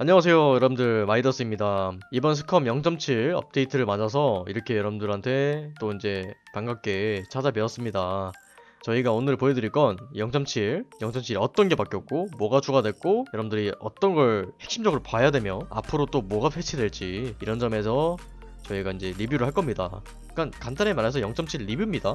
안녕하세요 여러분들. 마이더스입니다. 이번 SCUM 0.7 업데이트를 맞아서 이렇게 여러분들한테 또 이제 반갑게 찾아뵈었습니다. 저희가 오늘 보여드릴 건 0.7, 0.7이 어떤 게 바뀌었고 뭐가 추가됐고 여러분들이 어떤 걸 핵심적으로 봐야 되며 앞으로 또 뭐가 패치될지 이런 점에서 저희가 이제 리뷰를 할 겁니다. 그러니까 간단히 말해서 0.7 리뷰입니다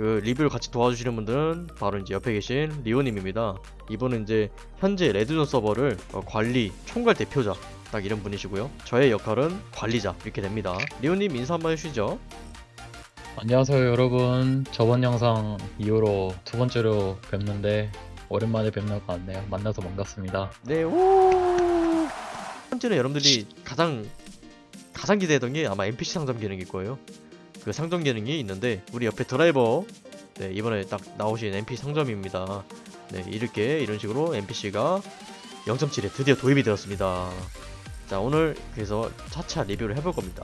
그 리뷰를 같이 도와주시는 분들은 바로 이제 옆에 계신 리오님입니다 이분은 이제 현재 레드존 서버를 어, 관리, 총괄 대표자 딱 이런 분이시고요. 저의 역할은 관리자 이렇게 됩니다. 리오님 인사 한번 해주시죠. 안녕하세요 여러분 저번 영상 이후로 두 번째로 뵙는데 오랜만에 뵙는 것 같네요 만나서 반갑습니다 네, 오. 첫 번째는 여러분들이 가장 가장 기대했던 게 아마 NPC 상점 기능일 거예요. 그 상점 기능이 있는데 우리 옆에 드라이버 네, 이번에 딱 나오신 NPC 상점입니다. 네, 이렇게 이런 식으로 NPC가 0.7에 드디어 도입이 되었습니다. 자, 오늘 그래서 차차 리뷰를 해볼 겁니다.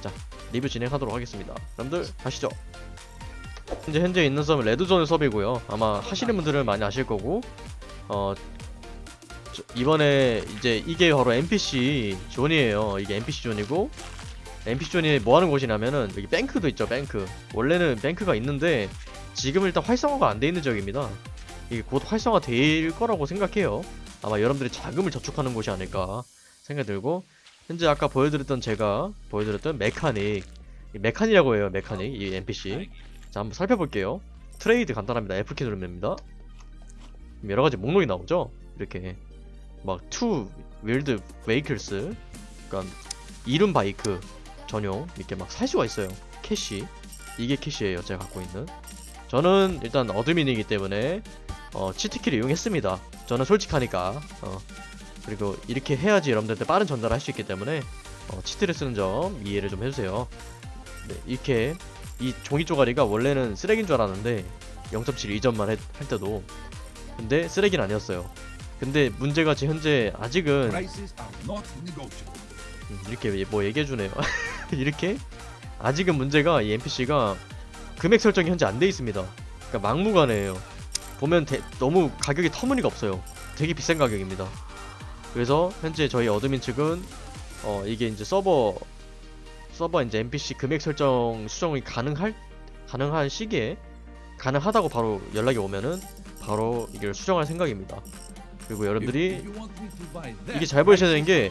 자, 리뷰 진행하도록 하겠습니다. 여러분들 가시죠. 현재 현재 있는 섬은 레드존 섭이고요. 아마 하시는 분들은 많이 아실 거고 어 저- 이번에 이제 이게 바로 NPC 존이에요. 이게 NPC 존이고 NPC 존이 뭐 하는 곳이냐면은 여기 뱅크도 있죠. 뱅크. 원래는 뱅크가 있는데 지금 일단 활성화가 안 돼 있는 지역입니다. 이게 곧 활성화 될 거라고 생각해요. 아마 여러분들이 자금을 저축하는 곳이 아닐까 생각이 들고 현재 아까 보여드렸던 제가 보여드렸던 mechanic 이 mechanic이라고 해요. mechanic 이 NPC. 자 한번 살펴볼게요. trade 간단합니다. F키 누르면 됩니다. 여러 가지 목록이 나오죠. 이렇게 막 two wheeled vehicles 그러니까 이륜 바이크 전용 이렇게 막 살 수가 있어요. cash 이게 cash예요. 제가 갖고 있는. 저는 일단 admin이기 때문에 어, cheat키를 이용했습니다. 저는 솔직하니까 어, 그리고 이렇게 해야지 여러분들한테 빠른 전달을 할 수 있기 때문에 어, cheat를 쓰는 점 이해를 좀 해주세요. 네, 이렇게 이 종이 쪼가리가 원래는 쓰레기인 줄 알았는데 0.7 이전만 했- 할 때도 근데 쓰레기는 아니었어요. 근데 문제가 지 현재 아직은 이렇게 뭐 얘기해주네요. 이렇게 아직은 문제가 이 NPC가 금액 설정이 현재 안 돼 있습니다. 그러니까 막무가내예요. 보면 대- 너무 가격이 터무니가 없어요. 되게 비싼 가격입니다. 그래서 현재 저희 admin 측은 어 이게 이제 서버 서버 이제 NPC 금액 설정 수정이 가능할 가능한 시기에 가능하다고 바로 연락이 오면은 바로 이걸 수정할 생각입니다. 그리고 여러분들이 이게 잘 보셔야 되는 게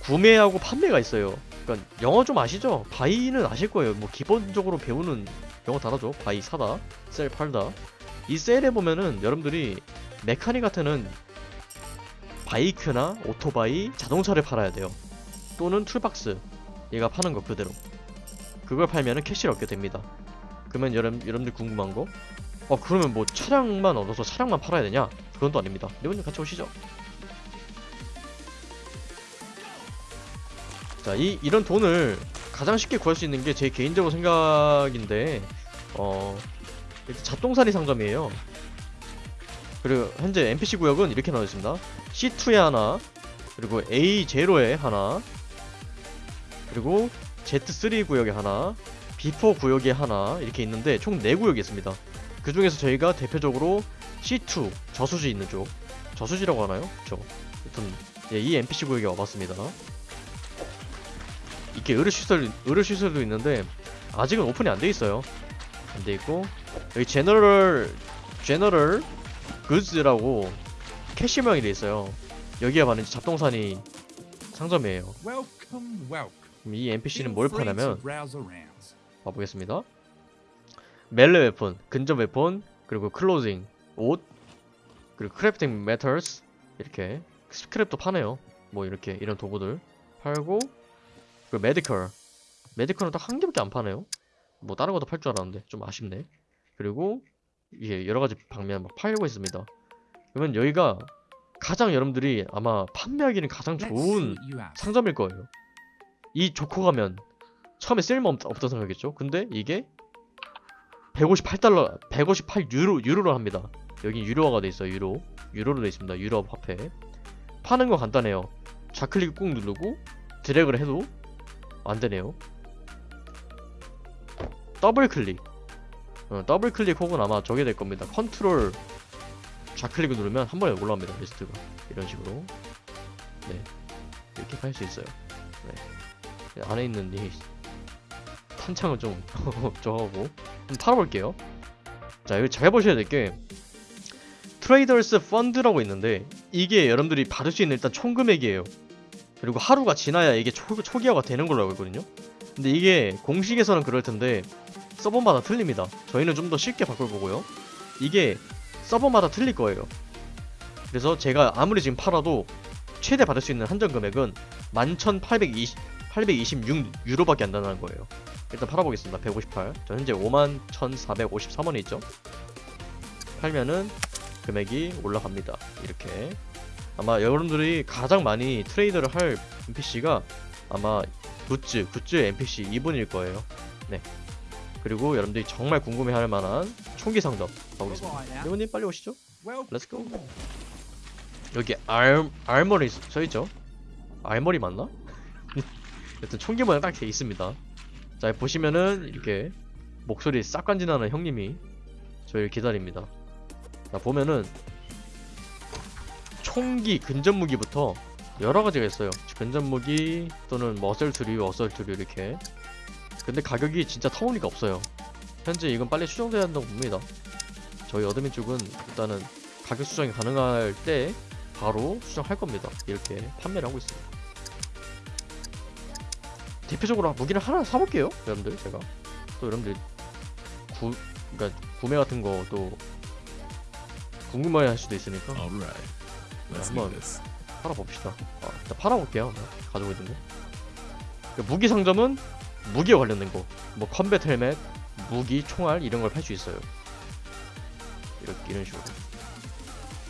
구매하고 판매가 있어요. 그러니까 영어 좀 아시죠? buy는 아실 거예요. 뭐 기본적으로 배우는 영어 단어죠. buy 사다, sell 팔다. 이 sell에 보면은 여러분들이 mechanic 같은 바이크나 오토바이, 자동차를 팔아야 돼요. 또는 toolbox 얘가 파는 거 그대로. 그걸 팔면은 cash를 얻게 됩니다. 그러면 여러분 여러분들 궁금한 거? 어 그러면 뭐 차량만 얻어서 차량만 팔아야 되냐? 그건 또 아닙니다. 리본님 같이 오시죠. 자, 이 이런 돈을 가장 쉽게 구할 수 있는 게 제 개인적으로 생각인데 어 일단 잡동사니 상점이에요. 그리고 현재 NPC 구역은 이렇게 나와 있습니다. C2에 하나, 그리고 A0에 하나, 그리고 Z3 구역에 하나, B4 구역에 하나 이렇게 있는데 총 4구역이 있습니다. 그 중에서 저희가 대표적으로 C2 저수지 있는 쪽, 저수지라고 하나요? 그쵸. 하여튼 예, 이 NPC 구역에 와봤습니다. 이렇게 의료 시설 의료 시설도 있는데 아직은 오픈이 안 돼 있어요. 안 돼 있고 여기 제너럴 general goods라고 캐시명이 돼 있어요. 여기가 바로 이제 잡동사니 상점이에요. 이 NPC는 뭘 파냐면. 봐보겠습니다. melee weapon, 근접 weapon, 그리고 clothing, 옷, 그리고 crafting materials 이렇게 scrap도 파네요. 뭐 이렇게 이런 도구들 팔고 그리고 medical, medical은 딱 한 개밖에 안 파네요. 뭐 다른 것도 팔 줄 알았는데 좀 아쉽네. 그리고 이게 여러 가지 방면 막 팔고 있습니다. 그러면 여기가 가장 여러분들이 아마 판매하기는 가장 좋은. 상점일 거예요. 이 좋고 가면 처음에 쓸모 없, 없다 생각했죠. 근데 이게 158달러, 158 유로 유로로 합니다. 여기 유로화가 돼 있어요. 유로, 유로로 돼 있습니다. 유로 화폐. 파는 거 간단해요. 좌클릭 꾹 누르고 드래그를 해도 안 되네요. 더블 클릭. 어, 더블 클릭 혹은 아마 저게 될 겁니다. 컨트롤 좌클릭을 누르면 한 번에 올라옵니다. 리스트가 이런 식으로. 네 이렇게 팔수 있어요 네 안에 있는 이 탄창은 좀 저하고 한번 팔아볼게요 자 여기 잘 보셔야 될 게 trader's fund라고 있는데 이게 여러분들이 받을 수 있는 일단 총 금액이에요 그리고 하루가 지나야 이게 초, 초기화가 되는 걸로 알고 있거든요. 근데 이게 공식에서는 그럴 텐데 서버마다 틀립니다. 저희는 좀 더 쉽게 바꿔보고요. 이게 서버마다 틀릴 거예요. 그래서 제가 아무리 지금 팔아도 최대 받을 수 있는 한정 금액은 11,820 826 유로밖에 안 된다는 거예요. 일단 팔아보겠습니다. 158 저 현재 51,453원이 있죠? 팔면은 금액이 올라갑니다. 이렇게 아마 여러분들이 가장 많이 트레이드를 할 NPC가 아마 goods, goods NPC 이분일 거예요. 네. 그리고 여러분들이 정말 궁금해할 만한 총기 상점 가보겠습니다. 이분님 빨리 오시죠. let's go 여기 ar, armory 써있죠? armory 맞나? 여튼 총기 모양 딱 돼 있습니다. 자 보시면은 이렇게 목소리 싹 간지나는 형님이 저희를 기다립니다. 자 보면은 총기 근접무기부터 여러 가지가 있어요. 근접무기 또는 뭐 assault류 assault류 이렇게. 근데 가격이 진짜 터무니가 없어요. 현재 이건 빨리 수정돼야 한다고 봅니다. 저희 admin 쪽은 일단은 가격 수정이 가능할 때 바로 수정할 겁니다. 이렇게 판매를 하고 있습니다. 대표적으로 무기를 하나 사볼게요, 여러분들. 제가. 또 여러분들 구 그러니까 구매 같은 거 또 궁금해 할 수도 있으니까 On. this. 팔아봅시다. 아, 일단 팔아볼게요. 가지고 있는 거. 그 무기 상점은 무기에 관련된 거, 뭐 컴뱃 헬멧, 무기, 총알 이런 걸 팔 수 있어요. 이렇게 이런 식으로.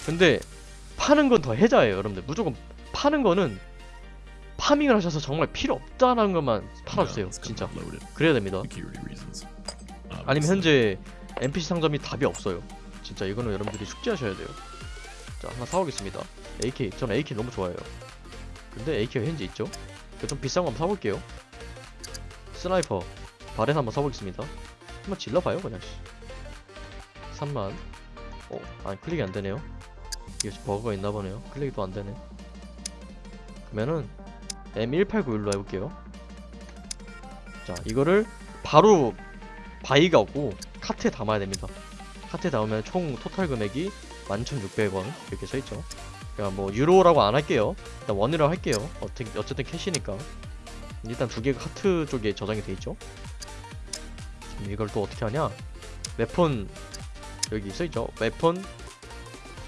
근데 파는 건 더 해자예요, 여러분들. 무조건 파는 거는 farming을 하셔서 정말 필요 없다는 것만 팔아주세요, 진짜. 그래야 됩니다. 아니면. 현재 NPC 상점이 답이 없어요. 진짜 이거는 여러분들이 숙지하셔야 돼요. 자 하나 사오겠습니다. AK 저는 AK 너무 좋아해요. 근데 AK가 현재 있죠? 그좀 비싼 거 한번 사볼게요. sniper Barrett 한번 사보겠습니다. 한번 질러봐요 그냥. 씨. 3만. 어, 아니 클릭이 안 되네요. 이게 버그가 있나 보네요. 클릭이 또 안 되네. 그러면은 M1891로 해볼게요. 자 이거를 바로 buy가 없고 카트에 담아야 됩니다. 카트에 담으면 총 total 금액이 11,600원 이렇게 써있죠. 그러니까 뭐 유로라고 안 할게요. 일단 원으로 할게요. 어쨌든, 어쨌든 cash니까. 일단 두 개가 카트 쪽에 저장이 돼 있죠. 이걸 또 어떻게 하냐? weapon 여기 써있죠. weapon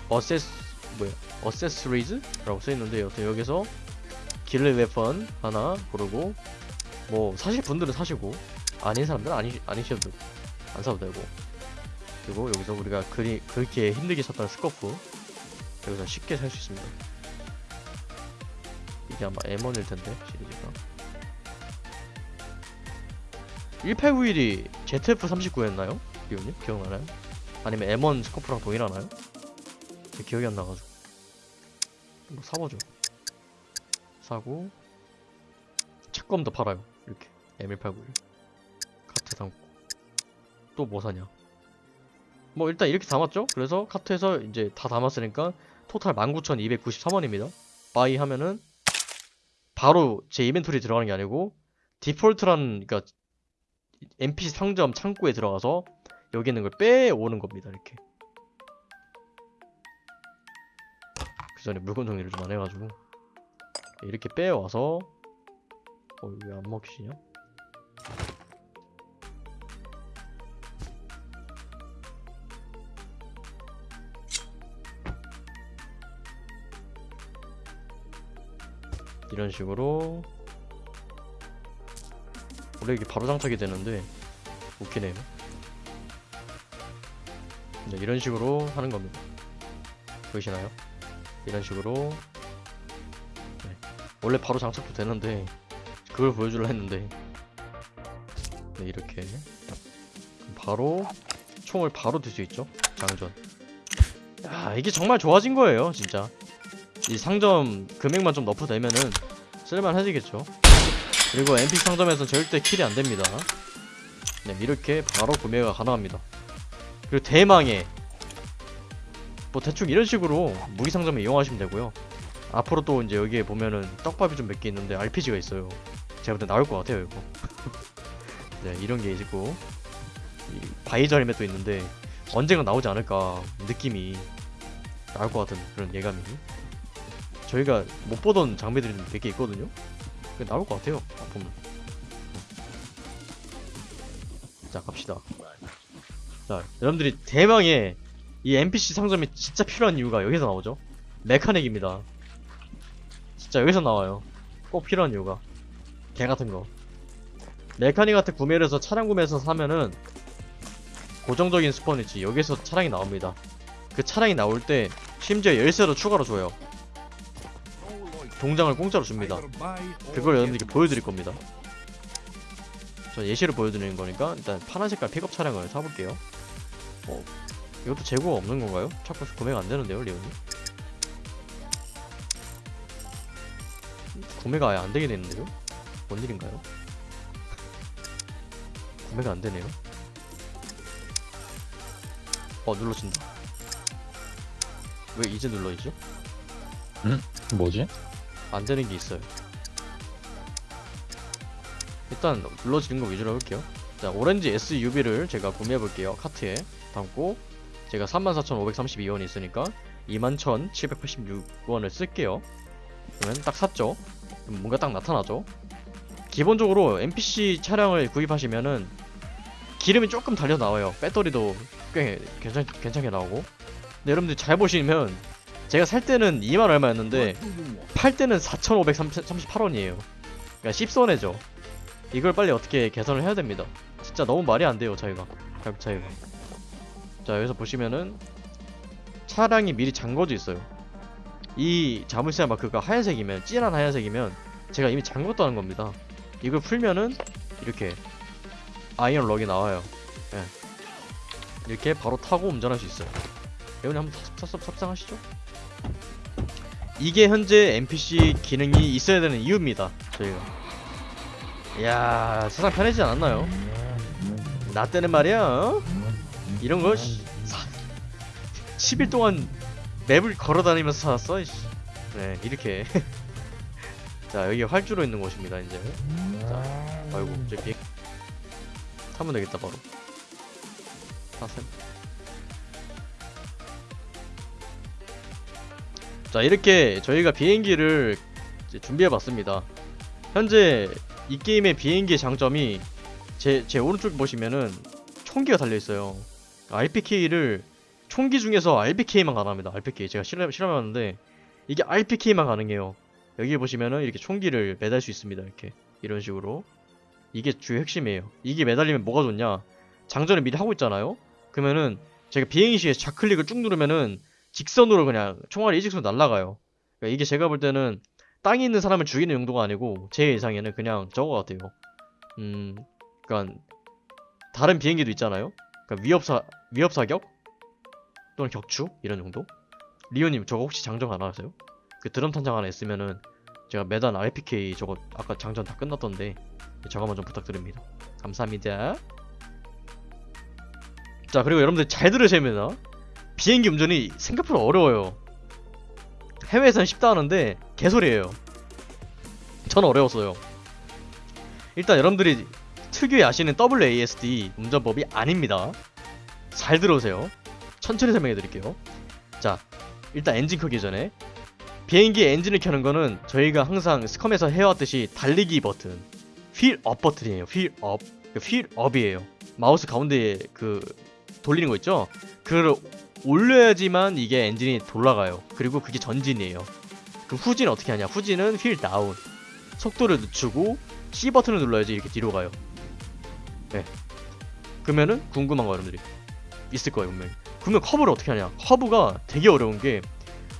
access 뭐야? accessories라고 써있는데 여튼 여기서 길레 weapon 하나 고르고 뭐 사실 분들은 사시고 아닌 사람들은 아니 아니셔도 안 사도 되고 그리고 여기서 우리가 그리 그렇게 힘들게 샀던 scope 여기서 쉽게 살 수 있습니다. 이게 아마 M1일 텐데 시리즈가 1891이 ZF39였나요? 기억님 기억나나요? 아니면 M1 scope랑 동일하나요? 제 기억이 안 나가지고 뭐 사보죠. 사고 착검도 팔아요. 이렇게 M1891 카트 담고 또 뭐 사냐? 뭐 일단 이렇게 담았죠? 그래서 카트에서 이제 다 담았으니까 total 19,293원입니다. buy 하면은 바로 제 이벤토리 들어가는 게 아니고 디폴트란 그러니까 NPC 상점 창구에 들어가서 여기 있는 걸 빼오는 겁니다. 이렇게. 그 전에 물건 정리를 좀 안 해가지고 이렇게 빼와서 어 왜 안 먹히냐? 이런 식으로 원래 이게 바로 장착이 되는데 웃기네요. 네, 이런 식으로 하는 겁니다. 보이시나요? 이런 식으로 네, 원래 바로 장착도 되는데 그걸 보여주려 했는데 네, 이렇게 바로 총을 바로 들 수 있죠. 장전. 야 이게 정말 좋아진 거예요, 진짜. 이 상점 금액만 좀 너프되면은 쓸만해지겠죠. 그리고 NPC 상점에서는 절대 킬이 안 됩니다. 네, 이렇게 바로 구매가 가능합니다. 그리고 대망의 뭐 대충 이런 식으로 무기 상점에 이용하시면 되고요. 앞으로 또 이제 여기에 보면은 떡밥이 좀 몇 개 있는데 RPG가 있어요. 제가 볼때 나올 것 같아요 이거. 네 이런 게 있고 이 바이저 헬멧도 있는데 언젠가 나오지 않을까 느낌이 나올 것 같은 그런 예감이. 저희가 못 보던 장비들이 몇 개 있거든요. 그게 나올 것 같아요. 보면. 자 갑시다. 자 여러분들이 대망의 이 NPC 상점이 진짜 필요한 이유가 여기서 나오죠. 메카닉입니다. 진짜 여기서 나와요. 꼭 필요한 이유가 개 같은 거. mechanic 같은 구매를 해서 차량 구매해서 사면은 고정적인 스폰이지 여기서 차량이 나옵니다. 그 차량이 나올 때 심지어 열쇠도 추가로 줘요. 동장을 공짜로 줍니다. 그걸 여러분들께 보여드릴 겁니다. 저 예시를 보여드리는 거니까 일단 파란 색깔 픽업 차량을 사볼게요. 어, 이것도 재고가 없는 건가요? 자꾸 구매가 안 되는데요, 리온이? 구매가 아예 안 되게 됐는데요? 뭔 일인가요? 구매가 안 되네요. 어, 눌러진다. 왜 이제 눌러지죠? 뭐지? 안 되는 게 있어요. 일단 눌러지는 거 위주로 해볼게요. 자, 오렌지 SUV를 제가 구매해 볼게요. 카트에 담고 제가 34,532원이 있으니까 21,786원을 쓸게요. 그러면 딱 샀죠. 뭔가 딱 나타나죠. 기본적으로 NPC 차량을 구입하시면은 기름이 조금 달려 나와요. 배터리도 꽤 괜찮, 괜찮게 나오고. 근데 여러분들 잘 보시면 제가 살 때는 2만 얼마였는데 팔 때는 4,538원이에요. 그러니까 10손해죠. 이걸 빨리 어떻게 개선을 해야 됩니다. 진짜 너무 말이 안 돼요, 차이가. 가격 차이가. 자, 여기서 보시면은 차량이 미리 잠궈져 있어요. 이 자물쇠 마크가 하얀색이면 진한 하얀색이면 제가 이미 잠궜다는 겁니다. 이걸 풀면은 이렇게 iron lock이 나와요. 예. 이렇게 바로 타고 운전할 수 있어요. 여러분 한번 탑- 탑- 탑상하시죠? 이게 현재 NPC 기능이 있어야 되는 이유입니다. 저희가. 이야 세상 편해지지 않았나요? 나 때는 말이야 어? 이런 거 씨, 사, 10일 동안 맵을 걸어다니면서 살았어 씨. 네 이렇게 자 여기 활주로 있는 곳입니다 이제 자 아이고 저 비행 타면 되겠다 바로 타셈 자 이렇게 저희가 비행기를 준비해봤습니다. 현재 이 게임의 비행기의 장점이 제, 제 오른쪽 보시면은 총기가 달려있어요. RPK를 총기 중에서 RPK만 가능합니다. RPK 제가 실험, 실험해봤는데 이게 RPK만 가능해요. 여기 보시면은 이렇게 총기를 매달 수 있습니다. 이렇게. 이런 식으로. 이게 주 핵심이에요. 이게 매달리면 뭐가 좋냐? 장전을 미리 하고 있잖아요? 그러면은 제가 비행 시에 좌클릭을 쭉 누르면은 직선으로 그냥 총알이 일직선으로 날아가요 그러니까 이게 제가 볼 때는 땅에 있는 사람을 죽이는 용도가 아니고 제 예상에는 그냥 저거 같아요. 음, 그러니까 다른 비행기도 있잖아요. 그러니까 위협사 위협 사격 또는 격추 이런 정도. 리오님 저거 혹시 장전 안 하세요? 그 드럼 탄창 하나 있으면은 제가 매단 RPK 저거 아까 장전 다 끝났던데 저거만 좀 부탁드립니다. 감사합니다. 자 그리고 여러분들 잘 들으셔야 됩니다. 비행기 운전이 생각보다 어려워요. 해외에서는 쉽다 하는데 개소리예요. 전 어려웠어요. 일단 여러분들이 특유의 아시는 WASD 운전법이 아닙니다. 잘 들어오세요. 천천히 설명해 드릴게요. 자, 일단 엔진 켜기 전에 비행기 엔진을 켜는 거는 저희가 항상 스컴에서 해왔듯이 달리기 버튼, 휠업 버튼이에요. 휠업. 휠업이에요. 마우스 가운데 그 돌리는 거 있죠? 그걸 올려야지만 이게 엔진이 돌아가요. 그리고 그게 전진이에요. 그 후진은 어떻게 하냐? 후진은 wheel down. 속도를 늦추고 C 버튼을 눌러야지 이렇게 뒤로 가요. 네. 그러면은 궁금한 거 여러분들이 있을 거예요 분명히. 그러면 커브를 어떻게 하냐? 커브가 되게 어려운 게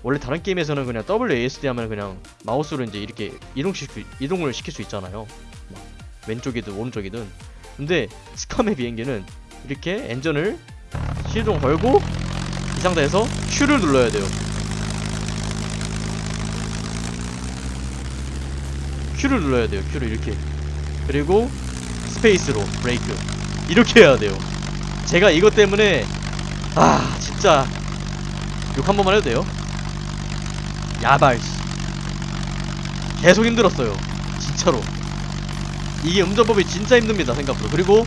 원래 다른 게임에서는 그냥 WASD 하면 그냥 마우스로 이제 이렇게 이동시킬 수, 이동을 시킬 수 있잖아요. 막 왼쪽이든 오른쪽이든. 근데 SCUM의 비행기는 이렇게 엔진을 시동 걸고 이 상태에서 Q를 눌러야 돼요. Q를 눌러야 돼요. Q를 이렇게. 그리고 스페이스로 브레이크. 이렇게 해야 돼요. 제가 이것 때문에 아 진짜 욕 한 번만 해도 돼요? 야발. 씨. 계속 힘들었어요 진짜로 이게 운전법이 진짜 힘듭니다 생각보다 그리고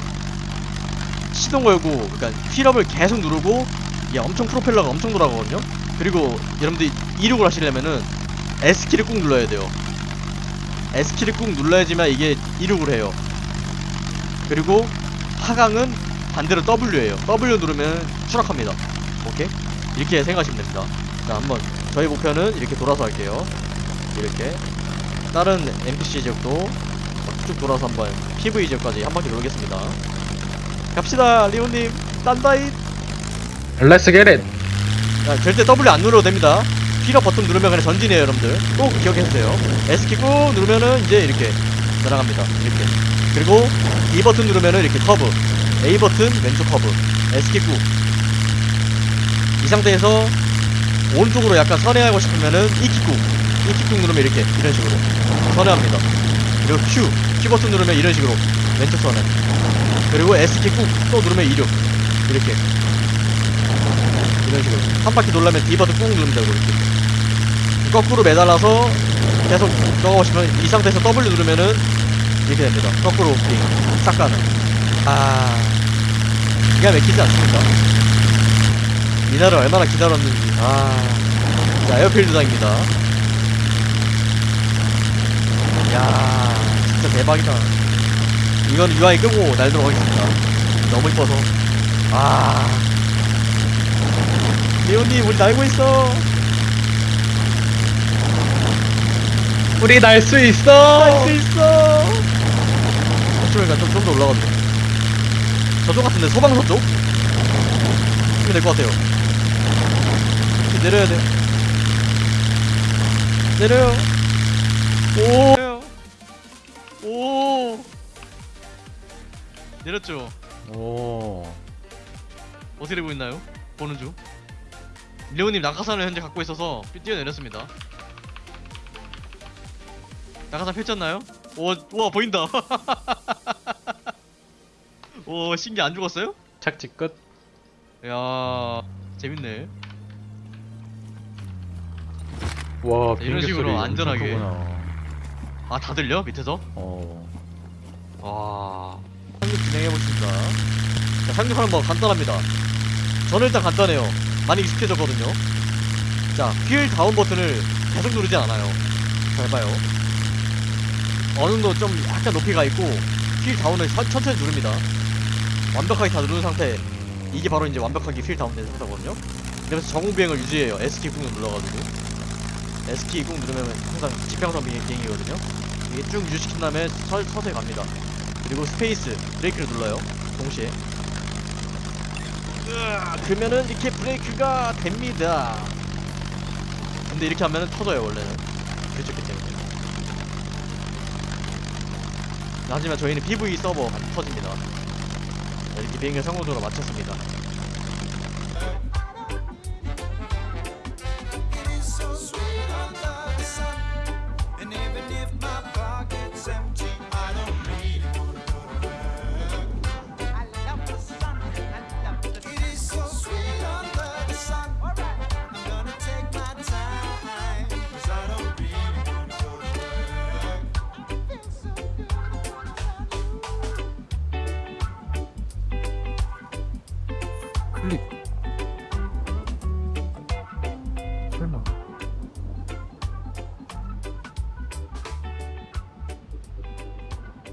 시동 걸고 그러니까 휠업을 계속 누르고 이게 엄청 프로펠러가 엄청 돌아가거든요. 그리고 여러분들이 이륙을 하시려면은 S키를 꾹 눌러야 돼요. S키를 꾹 눌러야지만 이게 이륙을 해요. 그리고 하강은 반대로 W예요. W 누르면 추락합니다. 오케이? 이렇게 생각하시면 됩니다. 자 한번 저희 목표는 이렇게 돌아서 할게요. 이렇게. 다른 NPC 지역도 쭉 돌아서 한번 PV 지역까지 한 바퀴 돌겠습니다. 갑시다 리오님. 딴다잇 Get it! 자, 절대 W 안 눌러도 됩니다. 휠업 버튼 누르면 그냥 전진이에요, 여러분들. 꼭 기억해주세요. S키 꾹 누르면은 이제 이렇게 날아갑니다. 이렇게. 그리고 E 버튼 누르면은 이렇게 커브. A 버튼 왼쪽 커브. S키 꾹. 이 상태에서 오른쪽으로 약간 선회하고 싶으면은 E키 꾹. E키 꾹 누르면 이렇게 이런 식으로 선회합니다. 그리고 Q. Q 버튼 누르면 이런 식으로 왼쪽 선회. 그리고 S키 꾹 또 누르면 이륙. 이렇게. 이런 식으로 한 바퀴 돌려면 D 버튼 꾹 되고 이렇게 거꾸로 매달아서 계속 싶으면 이 상태에서 W 누르면은 이렇게 됩니다. 거꾸로 빙싹 가는 아 기가 막히지 않습니까? 이날을 얼마나 기다렸는지. 아자 에어필드장입니다. 야 진짜 대박이다. 이건 UI 끄고 날도록 하겠습니다. 너무 이뻐서. 아 리오님 우리 날고 있어 우리 날수 있어! 날수 있어 저쪽이니까 좀좀 더 올라가도 돼 저쪽 같은데 소방서 쪽? 하면 될것 같아요 이렇게 내려야 돼 내려요 오 오. 내렸죠 오. 어떻게 되고 있나요? 보는 중. 레오님 낙하산을 현재 갖고 있어서 뛰어내렸습니다. 낙하산 펼쳤나요? 오, 우와 보인다. 오, 신기 안 죽었어요? 착지 끝. 야, 재밌네. 와, 이런 식으로 안전하게. 아, 다 들려? 밑에서? 어. 와. 상륙 진행해보겠습니다. 자, 상륙하는 법 간단합니다. 저는 일단 간단해요. 많이 익숙해졌거든요. 자, wheel down 버튼을 계속 누르지 않아요. 잘 봐요. 어느 정도 좀 약간 높이가 있고, wheel down을 천- 천천히 누릅니다. 완벽하게 다 누른 상태. 이게 바로 이제 완벽하게 wheel down된 상태거든요. 그래서 저공비행을 유지해요. S키 꾹 눌러가지고. S키 꾹 누르면 항상 비행- 비행이거든요. 이게 쭉 유지시킨 다음에 서, 서서히 갑니다. 그리고 스페이스 브레이크를 눌러요. 동시에. 그러면은 이렇게 브레이크가 됩니다. 근데 이렇게 하면은 터져요 원래는. 그렇기 때문에. 하지만 저희는 PV 서버 안 터집니다. 자, 이렇게 비행을 성공적으로 마쳤습니다.